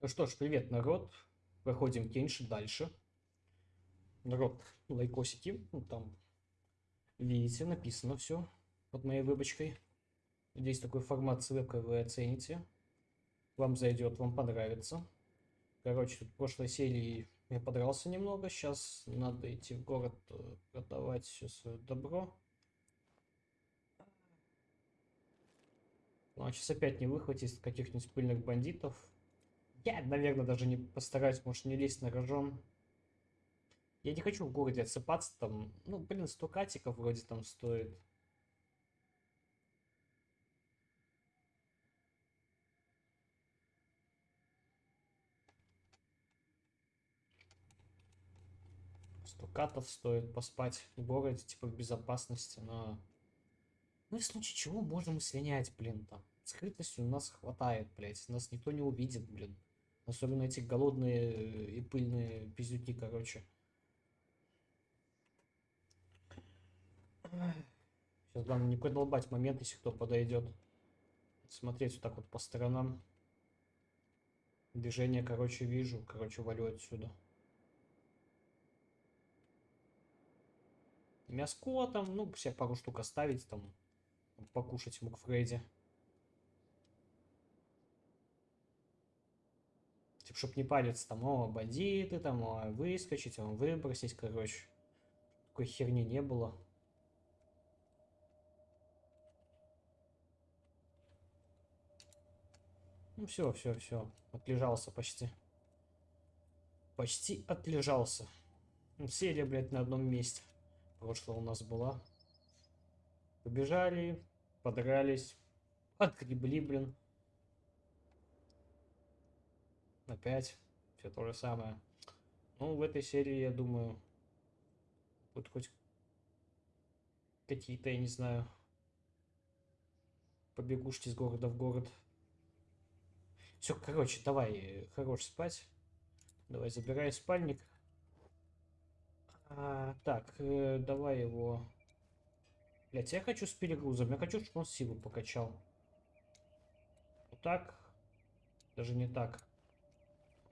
Ну что ж, привет, народ. Проходим Кенши дальше. Народ, лайкосики. Ну, там, видите, написано все под моей выбочкой. Здесь такой формат ссылка вы оцените. Вам зайдет, вам понравится. Короче, в прошлой серии я подрался немного. Сейчас надо идти в город э, продавать все свое добро. Ну, а сейчас опять не выхватить каких-нибудь пыльных бандитов. Я, наверное, даже не постараюсь, может, не лезть на рожон. Я не хочу в городе отсыпаться там. Ну, блин, 100 катиков вроде там стоит. катов стоит поспать в городе, типа в безопасности, но... Ну и в случае чего можем слинять, блин, там. Скрытности у нас хватает, блядь, нас никто не увидит, блин. Особенно эти голодные э, и пыльные пиздюки, короче. Сейчас главное не продолбать момент, если кто подойдет. Смотреть вот так вот по сторонам. Движение, короче, вижу. Короче, валю отсюда. Мяско там, ну, все пару штук оставить там. Покушать мук Фредди. Типа, чтоб не париться там, о, бандиты там, о, выскочить, о, выбросить, короче. Такой херни не было. Ну все, все, все. Отлежался почти. Почти отлежался. Ну, серия, блядь, на одном месте. Прошлое у нас была. Побежали, подрались, отгребли, блин. Опять все то же самое. Ну, в этой серии, я думаю, будет хоть какие-то, я не знаю, побегушки из города в город. Все, короче, давай, хорош спать. Давай, забирай спальник. А, так, э, давай его... Блять, я хочу с перегрузом. Я хочу, чтобы он силу покачал. Вот так. Даже не так.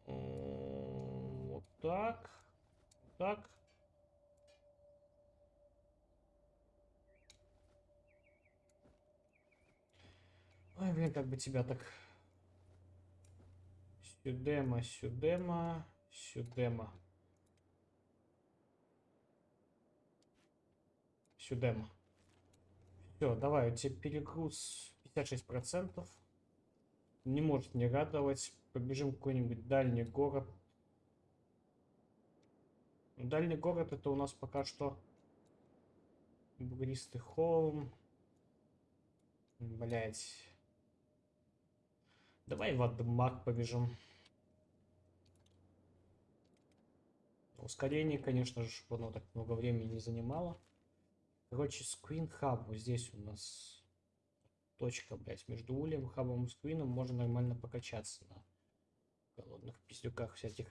Вот так. Так. Ой, блин, как бы тебя так... Сюдема, сюдема, сюдема. Сюдема. Все, давай, у тебя перегруз 56%. Не может не радовать. Побежим какой-нибудь дальний город. Дальний город это у нас пока что бугристый холм. Блять. Давай в Адмак побежим. Ускорение, конечно же, чтобы оно так много времени не занимало. Короче, Screen Hub. Вот здесь у нас точка, блядь, между улем, хабом и скрином можно нормально покачаться на голодных пиздюках всяких.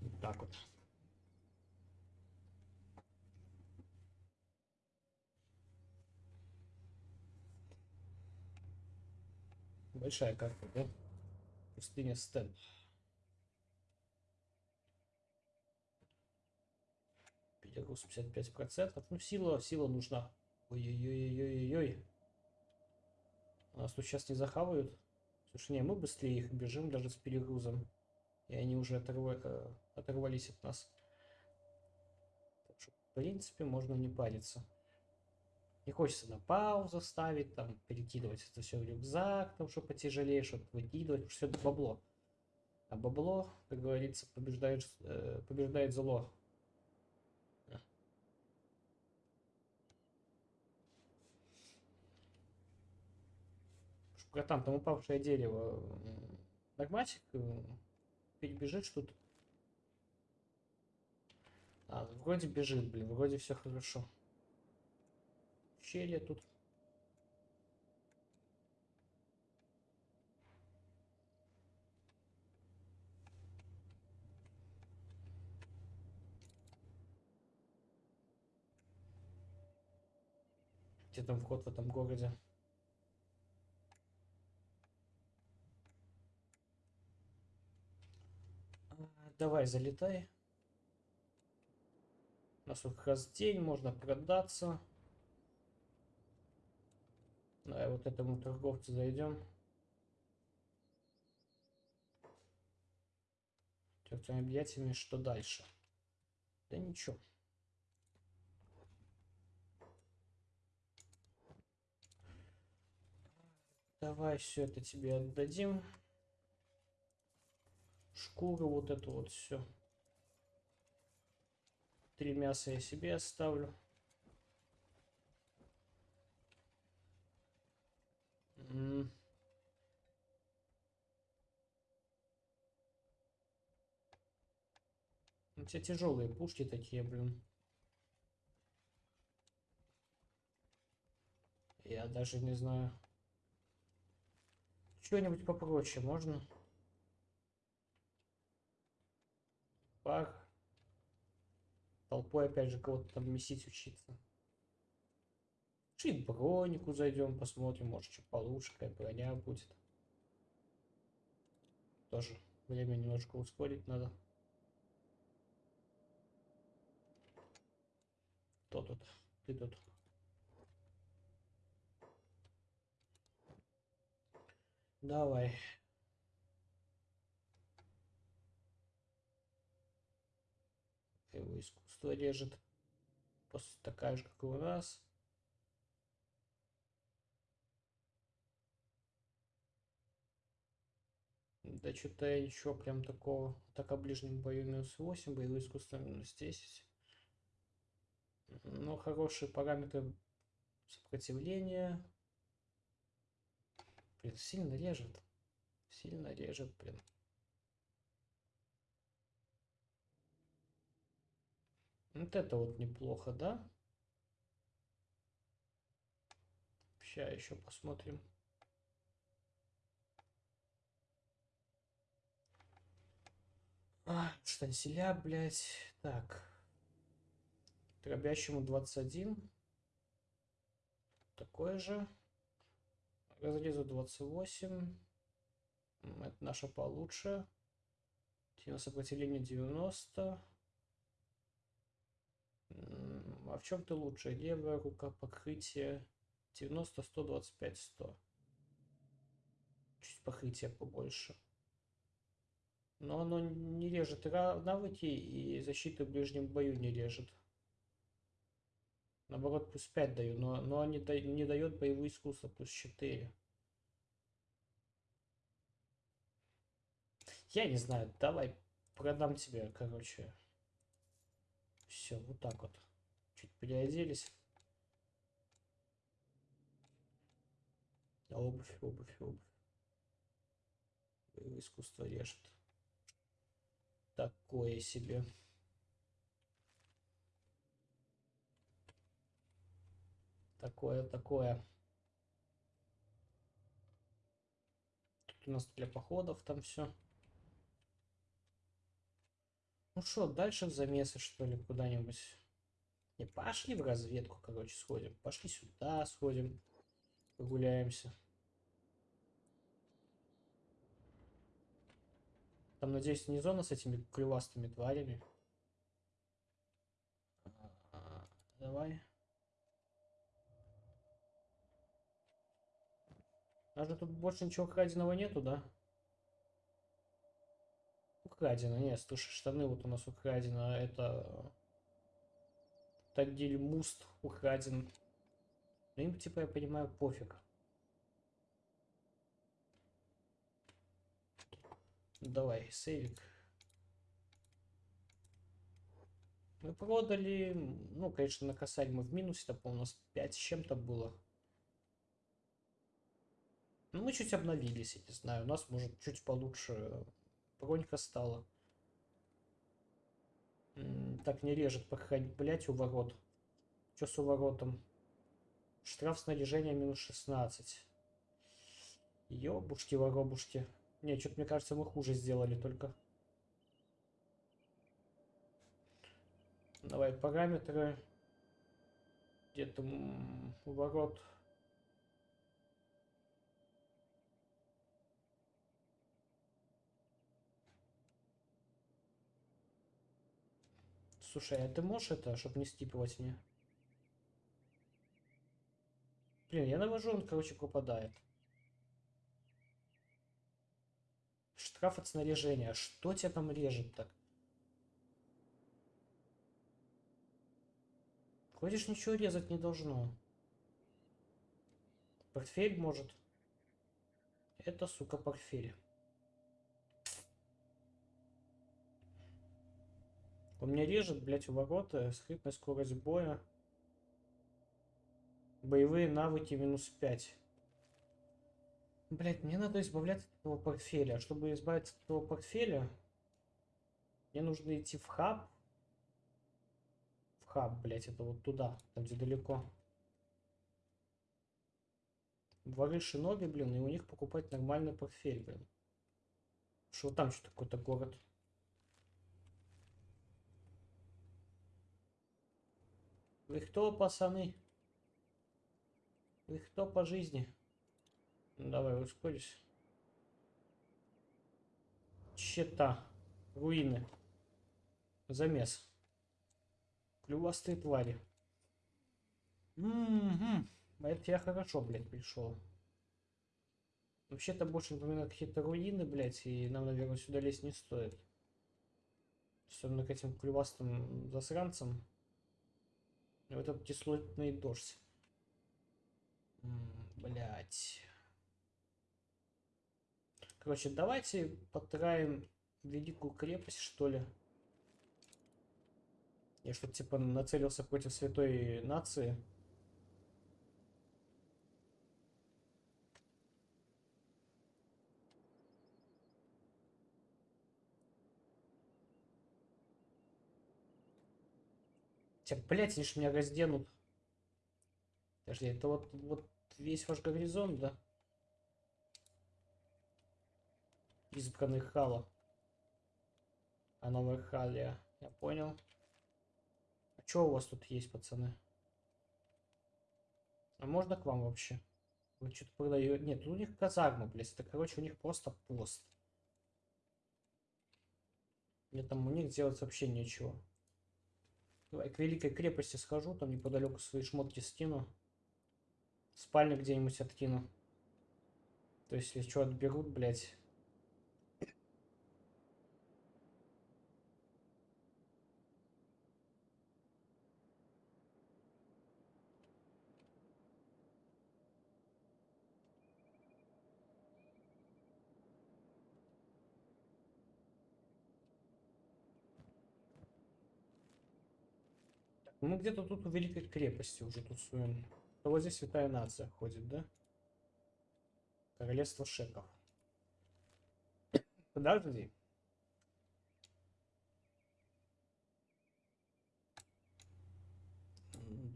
Вот так вот. Большая карта, да? Пустыня Стэн. Петербург 55%. Ну, сила, сила нужна. Ой-ой-ой-ой-ой-ой. Нас тут сейчас не захавают. Слушай, не, мы быстрее их бежим даже с перегрузом. И они уже оторва... Оторвались от нас. Так что, в принципе, можно не париться. Не хочется на паузу ставить, там, перекидывать это все в рюкзак, там, что потяжелее, что выкидывать, все это бабло. А бабло, как говорится, побеждает, э, побеждает зло. Братан, там упавшее дерево. Норматик э, перебежит что-то. А, вроде бежит, блин, вроде все хорошо. Щели тут. Где там вход в этом городе? Давай, залетай. У нас вот как раз день, можно продаться. Давай вот этому торговцу зайдем. Тёртыми объятиями, что дальше? Да ничего. Давай все это тебе отдадим. Шкуру вот эту вот все. Три мяса я себе оставлю. М. У тебя тяжелые пушки такие, блин. Я даже не знаю. Что-нибудь попроще можно? Пар. Толпой опять же кого-то там месить учиться. Чуть бронику зайдем, посмотрим, может что получше, какая броня будет. Тоже время немножко ускорить надо. Кто тут? Ты тут. Давай. Его искусство режет. Просто такая же, как и у нас. Да что-то ничего прям такого. Так о ближнем бою минус 8, боевое искусство минус 10. Ну, хорошие параметры сопротивления. Блин, сильно режет. Сильно режет, блин. Вот это вот неплохо, да? Сейчас еще посмотрим. А, штанселя, блядь. Так. Дробящему 21. Такое же. Разрезу 28. Это наша получше. Сила сопротивления 90. А в чем ты лучше? Левая рука покрытие 90, 125, 100. Чуть покрытие побольше. Но оно не режет навыки и защиты в ближнем бою не режет. Наоборот, плюс 5 даю, но, но не, да, не дает боевое искусство, плюс 4. Я не знаю, давай продам тебе, короче. Все, вот так вот. Чуть переоделись. Обувь, обувь, обувь. Боевое искусство режет. Такое себе. Такое, такое. Тут у нас для походов там все. Ну что, дальше в замесы, что ли, куда-нибудь? Не, пошли в разведку, короче, сходим. Пошли сюда, сходим. Погуляемся. Там, надеюсь, не зона с этими клювастыми тварями. А, давай. Даже тут больше ничего краденого нету, да? Украдено, нет, слушай, штаны вот у нас украдено, это... Тагиль Муст украден. Ну им, типа, я понимаю, пофиг. Давай, сейвик. Мы продали, ну, конечно, на косарь мы в минусе, там, у нас 5 с чем-то было. Ну, мы чуть обновились, я не знаю, у нас, может, чуть получше бронька стала. Так, не режет проходить, блять, у ворот. Что с уворотом? Штраф снаряжения минус 16. Ёбушки-воробушки. Не, что-то, мне кажется, мы хуже сделали только. Давай параметры. Где-то ворот. Слушай, а ты можешь это, чтобы не стипывать мне? Блин, я навожу, он, короче, пропадает. Штраф от снаряжения. Что тебя там режет так? Ходишь, ничего резать не должно. Портфель может. Это, сука, портфель. Он меня режет, блять, у ворота. Скрытная скорость боя. Боевые навыки минус 5. Блять, мне надо избавляться от этого портфеля. Чтобы избавиться от этого портфеля, мне нужно идти в хаб. В хаб, блять, это вот туда, там где далеко. Воры Шиноби, блин, и у них покупать нормальный портфель, блин. Что там что какой-то город? Вы кто, пацаны? Вы кто по жизни? Ну, давай, ускорись. Щета. Руины. Замес. Клювастые твари. Угу. Это я хорошо, блядь, пришел. Вообще-то больше напоминает какие-то руины, блядь, и нам, наверное, сюда лезть не стоит. Особенно к этим клювастым засранцам. Вот этот кислотный дождь. Блять. Короче, давайте потраим великую крепость, что ли. Я что-то типа нацелился против святой нации. Тебя, блядь, они ж меня разденут. Подожди, это вот, вот весь ваш горизонт, да? Избранных хала. А новая халия. Я понял. А что у вас тут есть, пацаны? А можно к вам вообще? Вы что-то продаете? Нет, у них казарма, блядь. Это, короче, у них просто пост. Мне там у них делать вообще нечего. Давай к Великой крепости схожу, там неподалеку свои шмотки скину. Спальню где-нибудь откину. То есть, если что отберут, блядь. Мы где-то тут у Великой крепости уже тусуем. А вот здесь святая нация ходит, да? Королевство шеков. Подожди.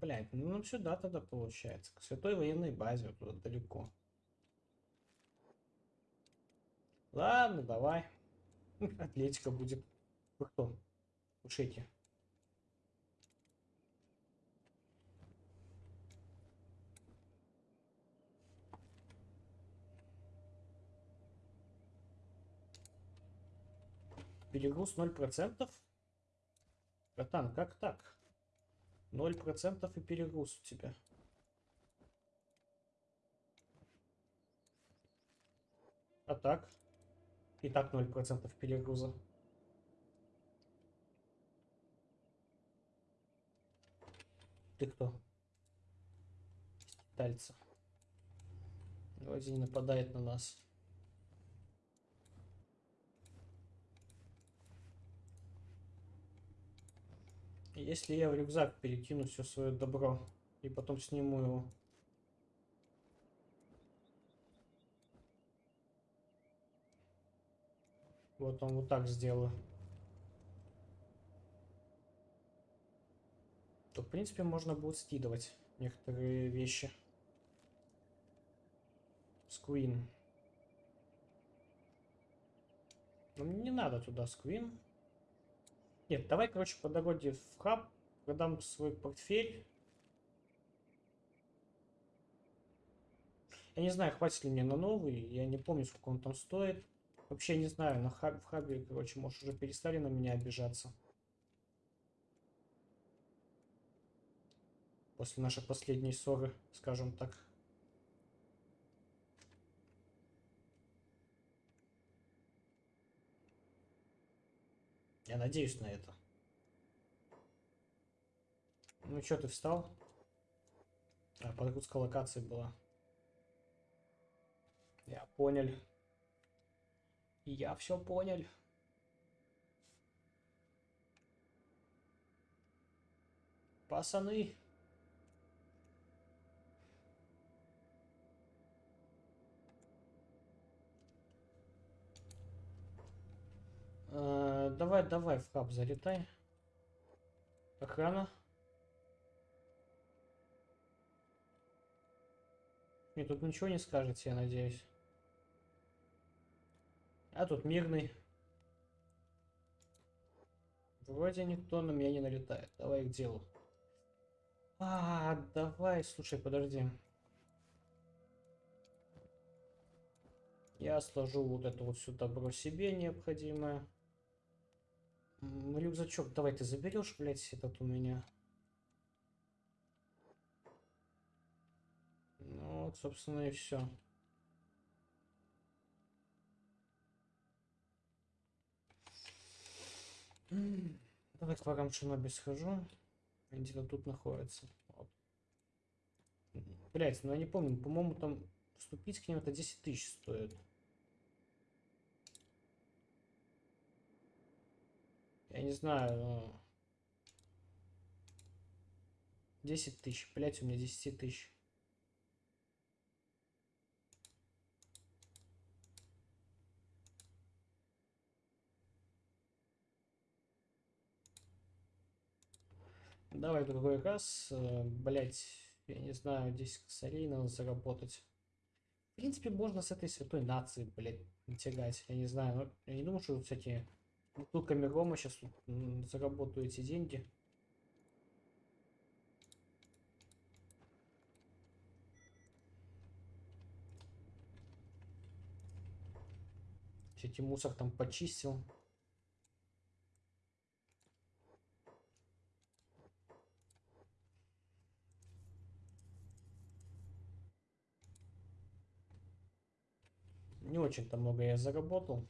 Блять, ну нам сюда тогда получается. К святой военной базе, вот туда далеко. Ладно, давай. Атлетика будет. Вы кто? Ушите. Перегруз 0%? Братан, как так? 0% и перегруз у тебя. А так? И так 0% перегруза. Ты кто? Тальца. Вроде не нападает на нас. Если я в рюкзак перекину все свое добро и потом сниму его. Вот он вот так сделаю. То, в принципе, можно будет скидывать некоторые вещи. Сквин. Но мне не надо туда сквин. Нет, давай, короче, по дороге в хаб продам свой портфель. Я не знаю, хватит ли мне на новый, я не помню, сколько он там стоит. Вообще не знаю, на хаб, в хабе, короче, может, уже перестали на меня обижаться. После нашей последней ссоры, скажем так. Я надеюсь на это. Ну что, ты встал? А, подгрузка локации была. Я понял. Я все понял. Пацаны. Э, давай, давай в хаб залетай. Охрана. Мне тут ничего не скажете, я надеюсь. А тут мирный. Вроде никто на меня не налетает. Давай к делу. А, давай, слушай, подожди. Я сложу вот это вот все добро себе необходимое. Рюкзачок, давай ты заберешь, блядь, этот у меня. Ну вот, собственно, и все. Давай к врагам Шиноби схожу. Где-то тут находится. Вот. Блять, ну я не помню, по-моему, там вступить к ним это 10 тысяч стоит. Я не знаю, но... 10 тысяч, блять, у меня 10 тысяч. Давай другой раз. Э, Блять, я не знаю, 10 косарей надо заработать. В принципе, можно с этой святой нации, блять, тягать. Я не знаю, но я не думаю, что всякие бутылками рома сейчас заработаю эти деньги. Эти мусор там почистил. Не очень-то много я заработал.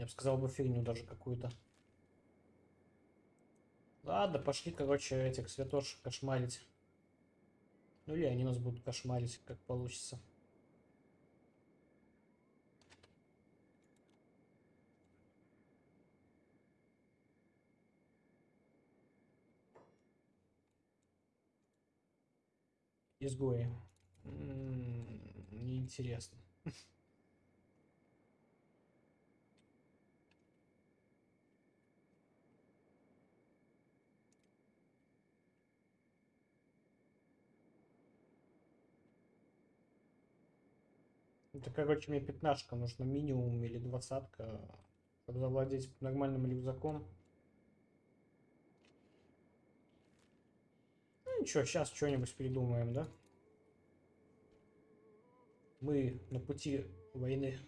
Я бы сказал бы фигню даже какую-то. Ладно, пошли, короче, этих святош кошмарить. Ну или они нас будут кошмарить, как получится. Изгои. Неинтересно. Это, короче, мне пятнашка нужно минимум или двадцатка, чтобы завладеть нормальным рюкзаком. Ну ничего, сейчас что-нибудь придумаем, да? Мы на пути войны.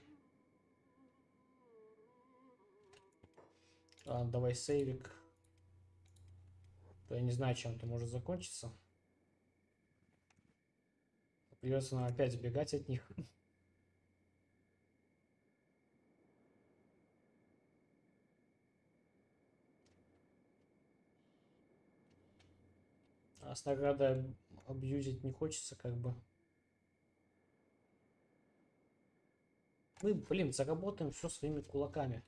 А, давай сейвик. Я не знаю, чем это может закончиться. Придется нам опять сбегать от них. А с наградой абьюзить не хочется, как бы. Мы, блин, заработаем все своими кулаками.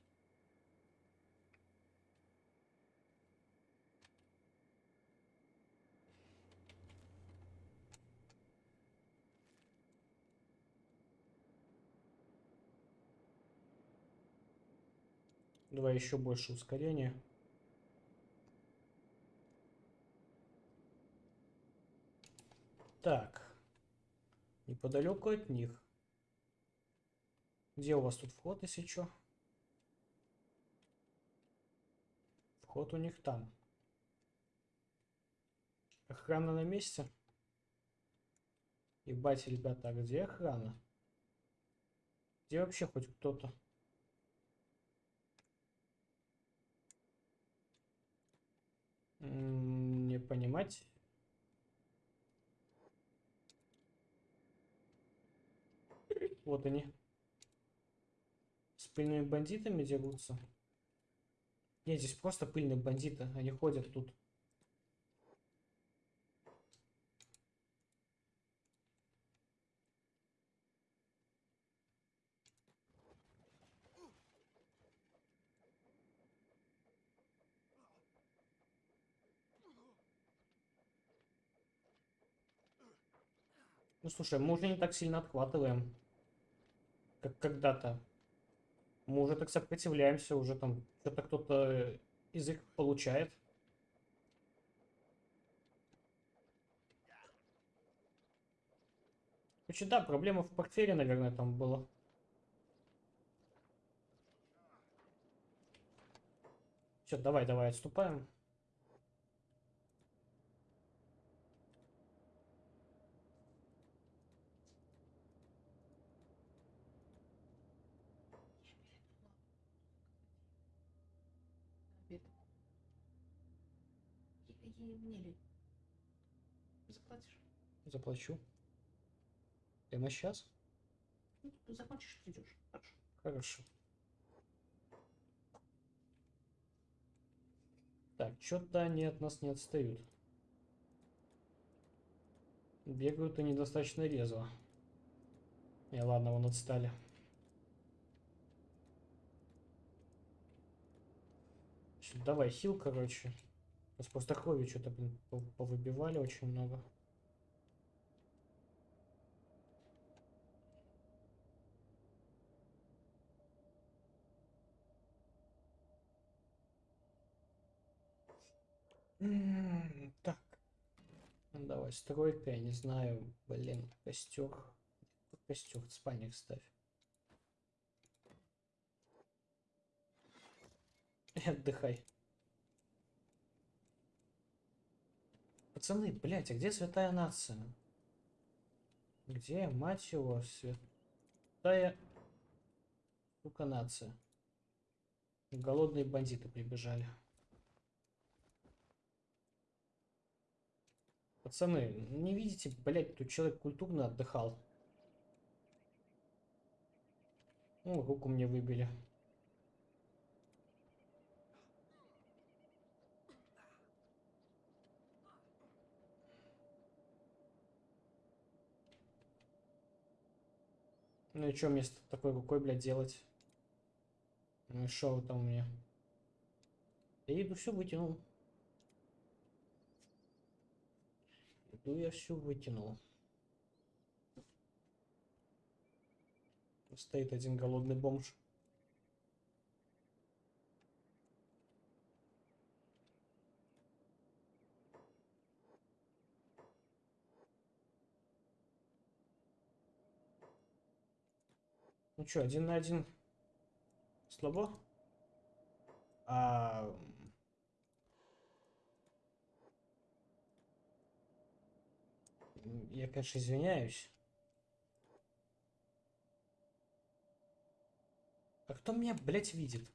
Давай еще больше ускорения. Так. Неподалеку от них. Где у вас тут вход, если что? Вход у них там. Охрана на месте. Ебать, ребята, а где охрана? Где вообще хоть кто-то? Не понимать. Вот они. С пыльными бандитами дерутся. Нет, здесь просто пыльные бандиты. Они ходят тут. Ну слушай, мы уже не так сильно отхватываем, как когда-то. Мы уже так сопротивляемся, уже там что-то кто-то из их получает. Короче, да, проблема в портфеле, наверное, там была. Все, давай, давай, отступаем. Обед. И, и мне ли? Заплатишь? Заплачу. Прямо сейчас? Ну, закончишь, придешь. Хорошо. Хорошо. Так, что-то они от нас не отстают. Бегают они достаточно резво. И ладно, вон отстали. Давай хил, короче. Сейчас просто крови что-то, блин, пов- повыбивали очень много. М, Так. Ну, давай, стройка, я не знаю, блин, костер. Костер, спальник ставь. И отдыхай. Пацаны, блядь, а где святая нация? Где, мать его, святая... Сука, нация. Голодные бандиты прибежали. Пацаны, не видите, блядь, тут человек культурно отдыхал. Ну, руку мне выбили. Ну и что мне с такой рукой, блядь, делать? Ну и шо вы там у меня? Я иду все вытянул. Иду я все вытянул. Стоит один голодный бомж. Ну что, один на один слабо? А... Я, конечно, извиняюсь. А кто меня, блядь, видит?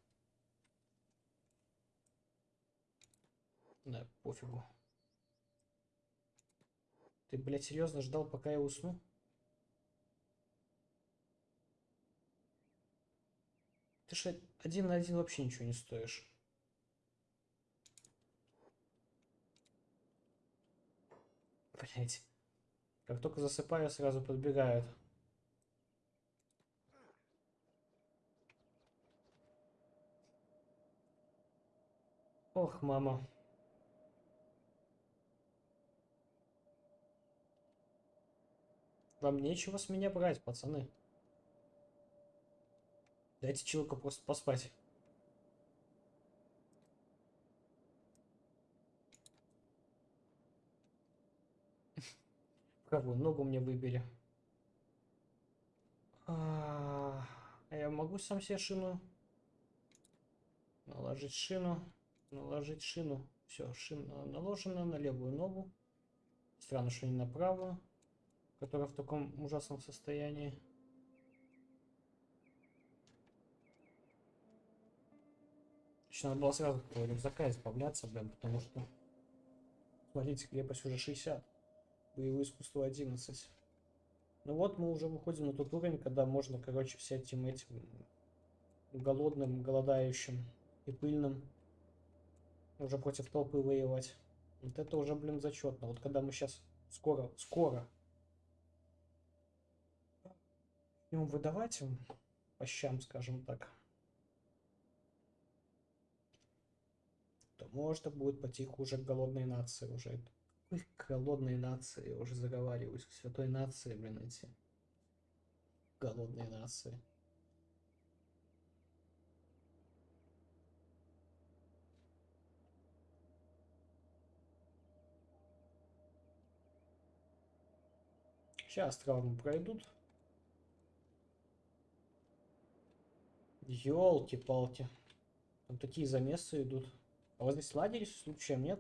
Да, пофигу. Ты, блядь, серьезно ждал, пока я усну? Ты же один на один вообще ничего не стоишь. Блять. Как только засыпаю, сразу подбегают. Ох, мама. Вам нечего с меня брать, пацаны. Дайте человеку просто поспать. Правую ногу мне выбили. А а я могу сам себе шину? Наложить шину. Наложить шину. Все, шина наложена на левую ногу. Странно, что не на правую. которая в таком ужасном состоянии. Еще надо было сразу этого рюкзака избавляться, блин, потому что... Смотрите, крепость уже 60. Боевое искусство 11. Ну вот мы уже выходим на тот уровень, когда можно, короче, всяким этим голодным, голодающим и пыльным уже против толпы воевать. Вот это уже, блин, зачетно. Вот когда мы сейчас скоро, скоро начнем выдавать им по щам, скажем так, то можно будет потиху уже к голодной нации уже. Какой к голодной нации? Уже заговариваюсь. К святой нации, блин, эти голодные нации. Сейчас травмы пройдут. Ёлки-палки. Там такие замесы идут. А вот здесь лагерь случаем нет?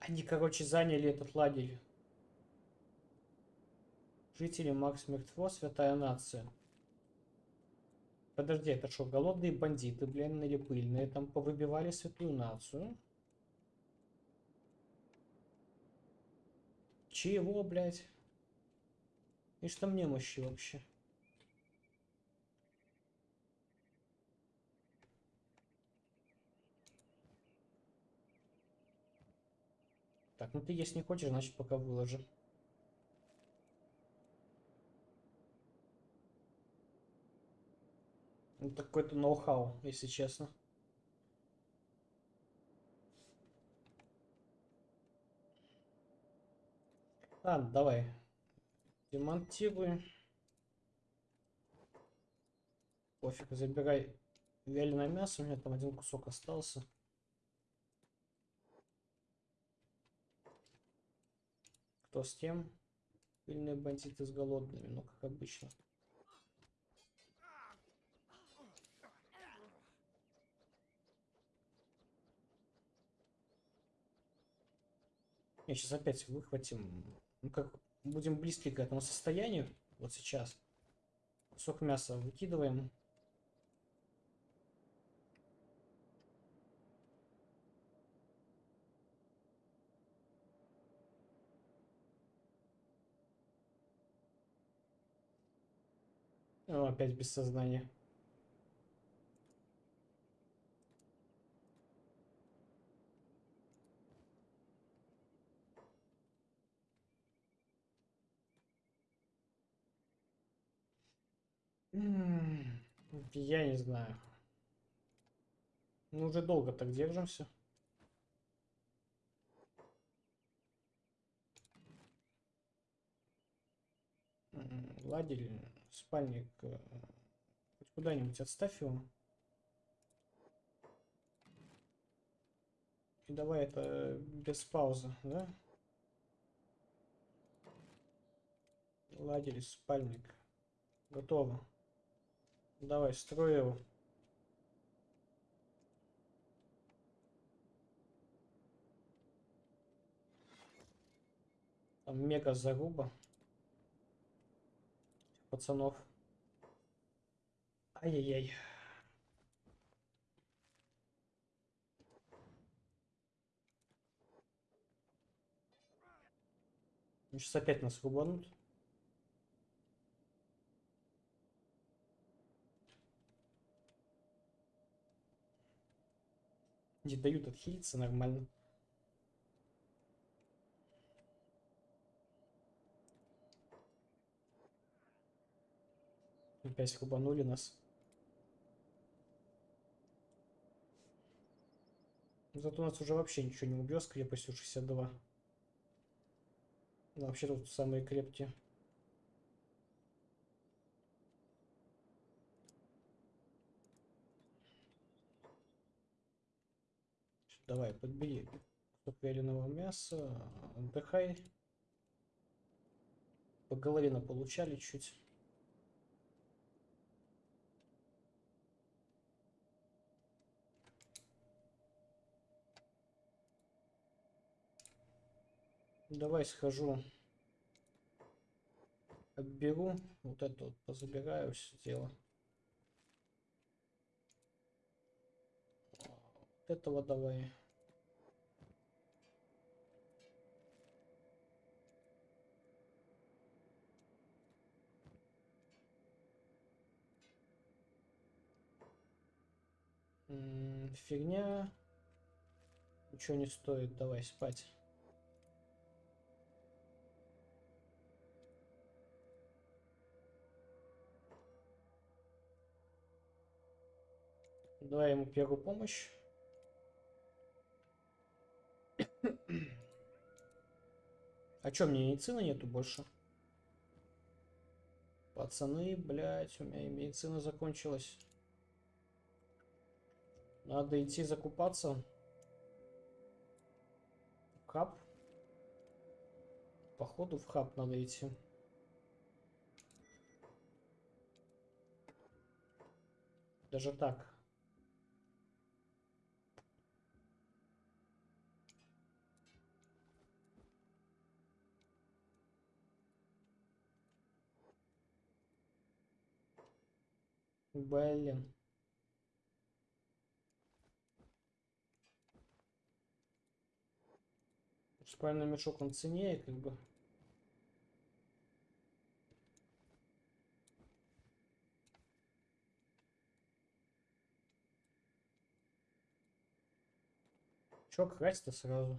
Они, короче, заняли этот лагерь. Жители Макс Мертво, святая нация. Подожди, это что, голодные бандиты, блин, или пыльные там повыбивали святую нацию? Чего, блядь? И что мне мощи вообще? Ну ты есть не хочешь, значит пока выложи. Ну, какой-то ноу-хау, если честно. Ладно, давай. Демонтируй. Пофиг, забирай вяленое мясо. У меня там один кусок остался. Кто с тем? Пыльные бандиты с голодными, ну как обычно. Я сейчас опять выхватим. Ну как, будем близки к этому состоянию. Вот сейчас. Кусок мяса выкидываем. О, опять без сознания. Я не знаю. Мы уже долго так держимся. Ладили, спальник. э, куда-нибудь отставь его. И давай это без паузы, да? Ладили, спальник. Готово. Давай, строй его. Там мега заруба. Пацанов. Ай-яй-яй. Сейчас опять нас рубанут. Не дают отхилиться нормально. Опять рубанули нас. Зато у нас уже вообще ничего не убьет с крепостью 62. Ну, вообще тут самые крепкие. Давай, подбери кусок вяленого мяса, отдыхай. По голове получали чуть. Давай схожу. Отберу. Вот это вот позабираю все дело. Вот этого давай. Фигня. Ничего не стоит. Давай спать. Давай ему первую помощь. А чё, мне медицины нету больше? Пацаны, блядь, у меня и медицина закончилась. Надо идти закупаться. Хаб. Походу в хаб надо идти. Даже так. Блин. Спальный мешок он ценнее, как бы. Чё красть-то сразу?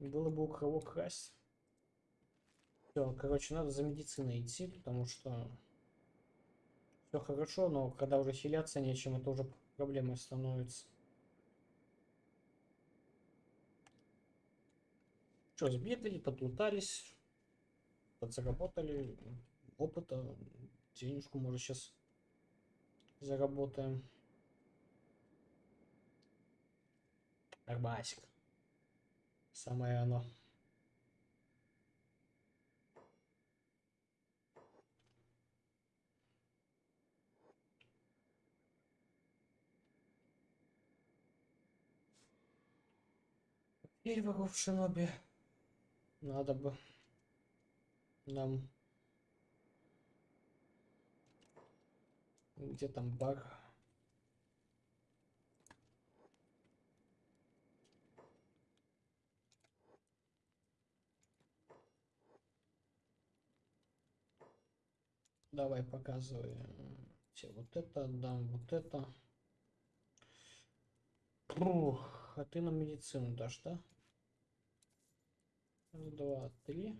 Было бы у кого красть. Все, короче, надо за медициной идти, потому что все хорошо, но когда уже хиляться нечем, это уже проблемой становится. Что, сбегали, подлутались, подзаработали опыта, денежку, может, сейчас заработаем. Арбасик. Самое оно. Перевагу в шиноби. Надо бы нам... Где там баг? Давай показывай. Все, вот это отдам, вот это. Ух, а ты нам медицину дашь, да? Два, три.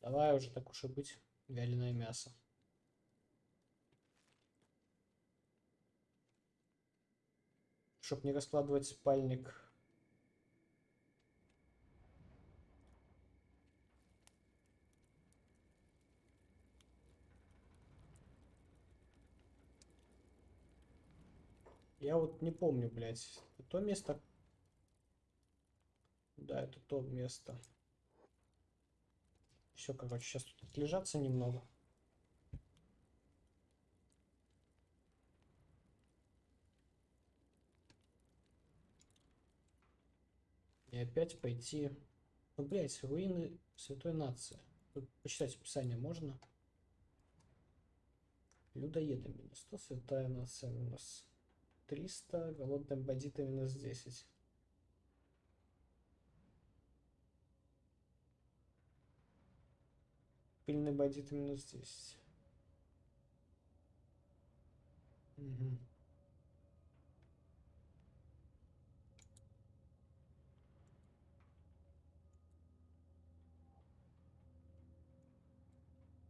Давай уже так уж и быть. Вяленое мясо. Чтоб не раскладывать спальник. Я вот не помню, блядь. То место? Да, это то место. Все, короче, сейчас тут отлежаться немного. И опять пойти... Ну, блядь, руины Святой Нации. Тут почитать описание можно? Людоеды минус 100, Святая Нация минус 300, голодные бандиты минус 10. Пыльный бандит минус 10. Угу.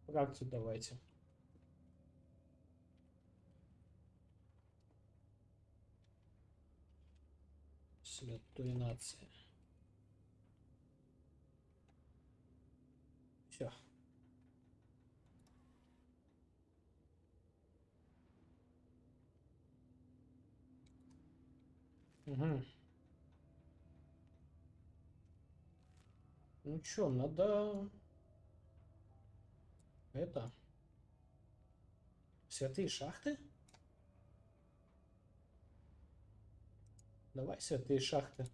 Фракцию давайте. Святой нации. Все. Угу. Ну чё, надо... Это... Святые шахты? Давай святые шахты.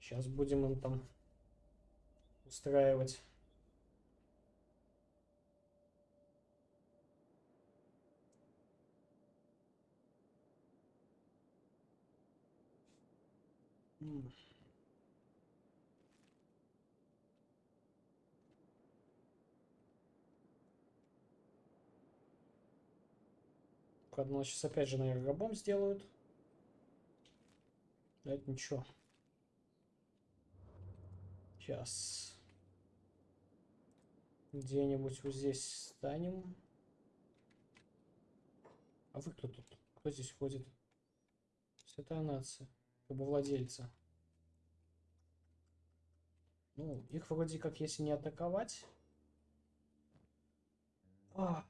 Сейчас будем им там устраивать. М. Правда, нас сейчас опять же, наверное, рабом сделают. Но это ничего. Сейчас. Где-нибудь вот здесь станем. А вы кто тут? Кто здесь ходит? Святая нация. Рабовладельца. Ну, их вроде как, если не атаковать... А.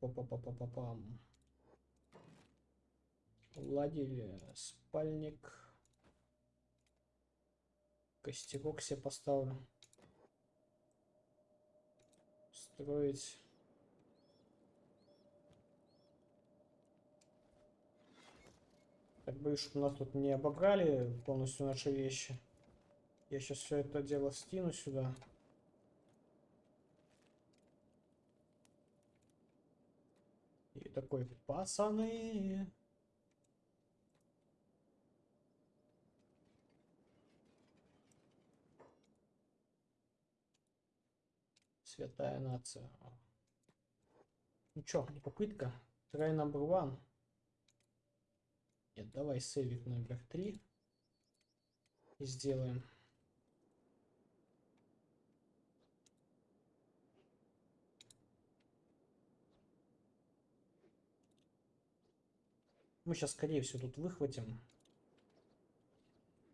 Па-па-па-па-па-пам. Ладили спальник. Костерок себе поставлю. Строить. Так боюсь, чтобы нас тут не обобрали полностью наши вещи. Я сейчас все это дело скину сюда. И такой, пацаны, Святая нация. Ну чё, попытка. Try number one. Нет, давай сейвик номер три. И сделаем. Мы сейчас, скорее всего, тут выхватим.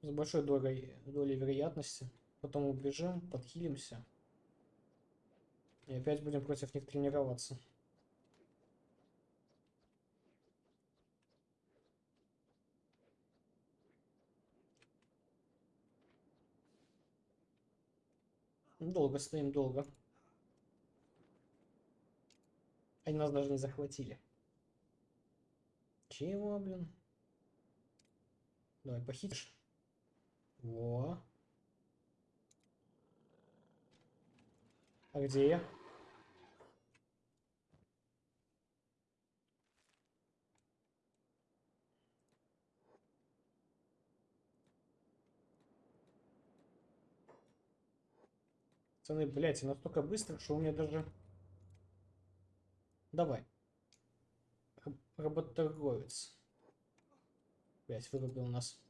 С большой долей, долей вероятности. Потом убежим, подхилимся. И опять будем против них тренироваться. Долго стоим, долго. Они нас даже не захватили. Чего, блин? Давай, похитишь. Во. А где я? Пацаны, блядь, я настолько быстро, что у меня даже... Давай. Раб- Работорговец. Блядь, вырубил нас.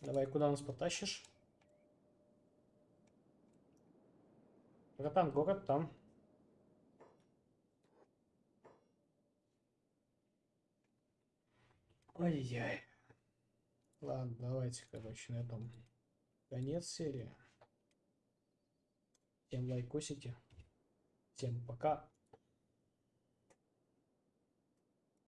Давай, куда нас потащишь? Братан, город там. Ай-яй. Ладно, давайте, короче, на этом конец серии. Всем лайкосики. Всем пока.